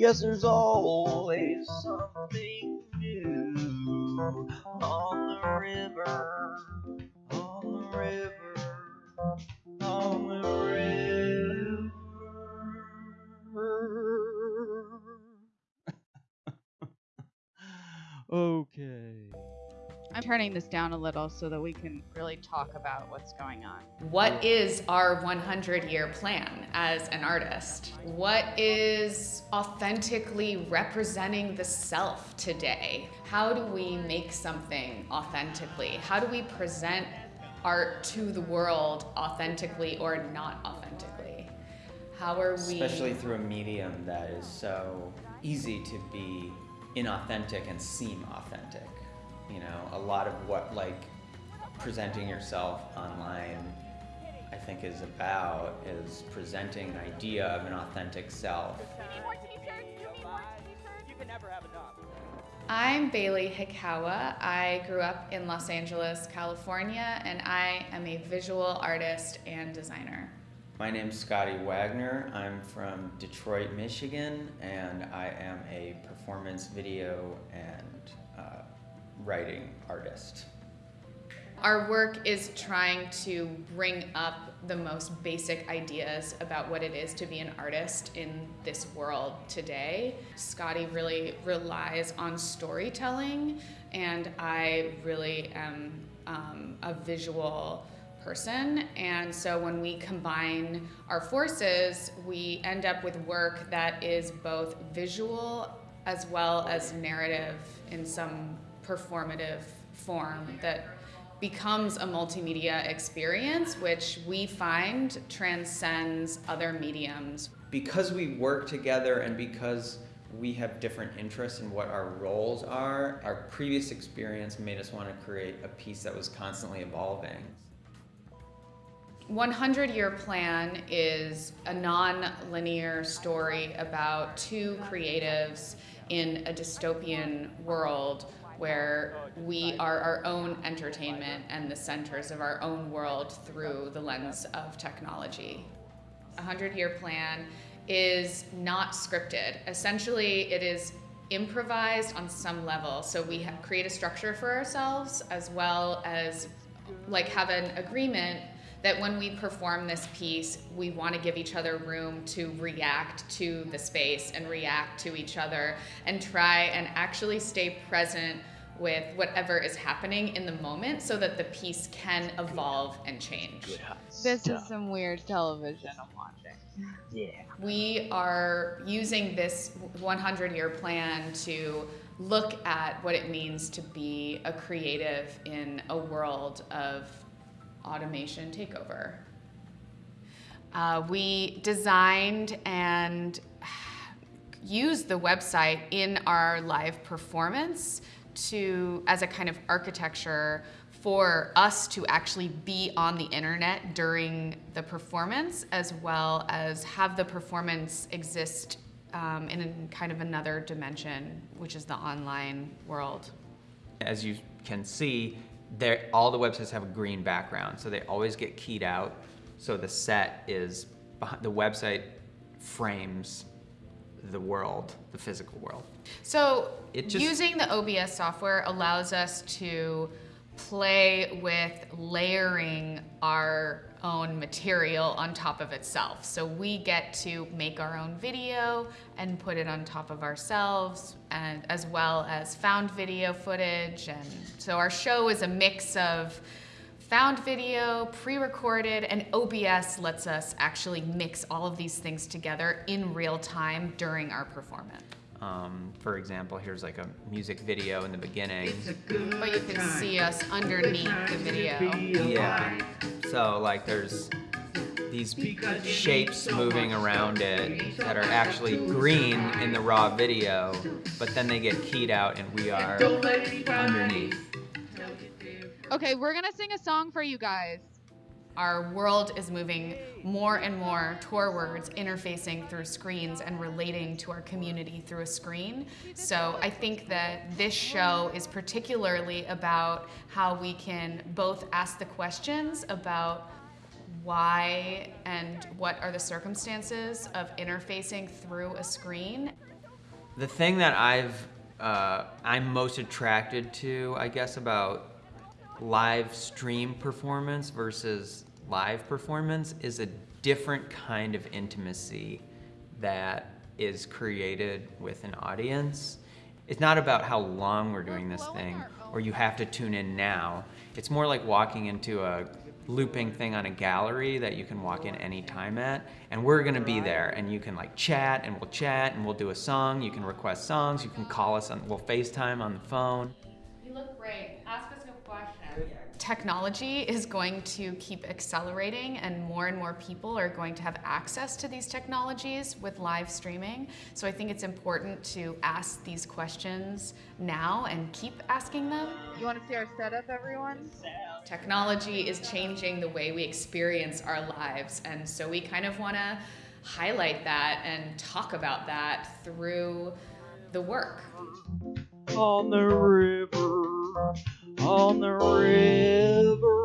Yes, there's always something new on the river, I'm turning this down a little so that we can really talk about what's going on. What is our 100 year plan as an artist? What is authentically representing the self today? How do we make something authentically? How do we present art to the world authentically or not authentically? How are we? Especially through a medium that is so easy to be inauthentic and seem authentic. You know, a lot of what like presenting yourself online I think is about is presenting an idea of an authentic self. I'm Bailey Hikawa. I grew up in Los Angeles, California, and I am a visual artist and designer. My name's Scotty Wagner. I'm from Detroit, Michigan, and I am a performance video and writing artist. Our work is trying to bring up the most basic ideas about what it is to be an artist in this world today. Scotty really relies on storytelling, and I really am um, a visual person. And so when we combine our forces, we end up with work that is both visual as well as narrative in some performative form that becomes a multimedia experience, which we find transcends other mediums. Because we work together and because we have different interests in what our roles are, our previous experience made us want to create a piece that was constantly evolving. 100 Year Plan is a non-linear story about two creatives in a dystopian world where we are our own entertainment and the centers of our own world through the lens of technology. A 100 year plan is not scripted. Essentially, it is improvised on some level. So we have create a structure for ourselves as well as like have an agreement that when we perform this piece, we want to give each other room to react to the space and react to each other and try and actually stay present with whatever is happening in the moment so that the piece can evolve and change. This is some weird television I'm watching. Yeah. We are using this 100 year plan to look at what it means to be a creative in a world of automation takeover. Uh, we designed and used the website in our live performance to as a kind of architecture for us to actually be on the internet during the performance as well as have the performance exist um, in kind of another dimension, which is the online world. As you can see, all the websites have a green background, so they always get keyed out. So the set is, behind, the website frames the world, the physical world. So just, using the OBS software allows us to play with layering our own material on top of itself. So we get to make our own video and put it on top of ourselves and as well as found video footage. And so our show is a mix of found video, pre-recorded, and OBS lets us actually mix all of these things together in real time during our performance. Um, for example, here's like a music video in the beginning. But you can see us underneath the video. Yeah. So like there's these shapes moving around it that are actually green in the raw video, but then they get keyed out and we are underneath. Okay, we're gonna sing a song for you guys. Our world is moving more and more towards interfacing through screens and relating to our community through a screen. So I think that this show is particularly about how we can both ask the questions about why and what are the circumstances of interfacing through a screen The thing that I've uh, I'm most attracted to, I guess, about live stream performance versus live performance is a different kind of intimacy that is created with an audience. It's not about how long we're doing this thing or you have to tune in now. It's more like walking into a looping thing on a gallery that you can walk in any time at and we're gonna be there and you can like chat and we'll chat and we'll do a song. You can request songs. You can call us on we'll facetime on the phone Technology is going to keep accelerating, and more and more people are going to have access to these technologies with live streaming. So I think it's important to ask these questions now and keep asking them. You want to see our setup, everyone? Technology is changing the way we experience our lives, and so we kind of want to highlight that and talk about that through the work. On the river on the river.